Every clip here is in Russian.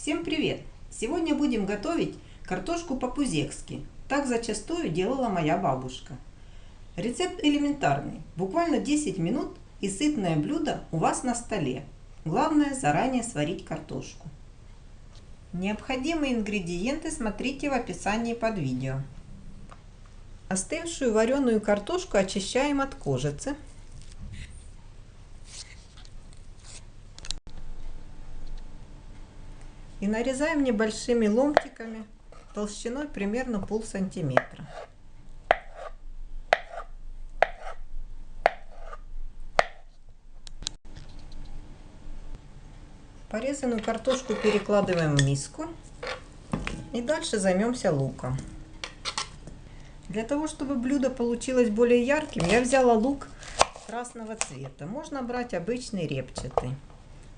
Всем привет! Сегодня будем готовить картошку по-пузекски. Так зачастую делала моя бабушка. Рецепт элементарный. Буквально 10 минут и сытное блюдо у вас на столе. Главное заранее сварить картошку. Необходимые ингредиенты смотрите в описании под видео. Остывшую вареную картошку очищаем от кожицы. И нарезаем небольшими ломтиками толщиной примерно пол сантиметра. Порезанную картошку перекладываем в миску. И дальше займемся луком. Для того, чтобы блюдо получилось более ярким, я взяла лук красного цвета. Можно брать обычный репчатый.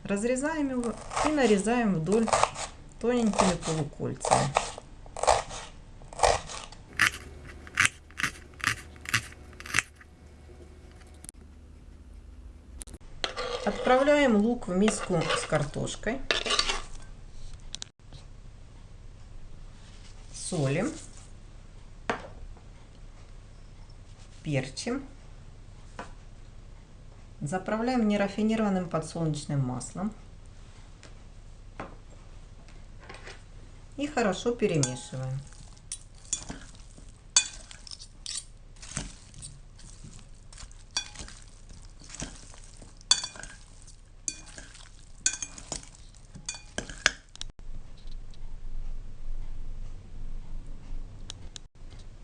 Разрезаем его и нарезаем вдоль тоненькими полукольцами. Отправляем лук в миску с картошкой. Солим. Перчим. Заправляем нерафинированным подсолнечным маслом. И хорошо перемешиваем.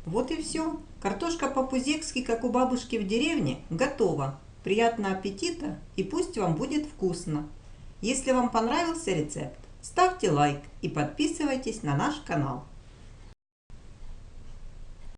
Вот и все. Картошка по-пузекски, как у бабушки в деревне, готова. Приятного аппетита и пусть вам будет вкусно. Если вам понравился рецепт, ставьте лайк и подписывайтесь на наш канал.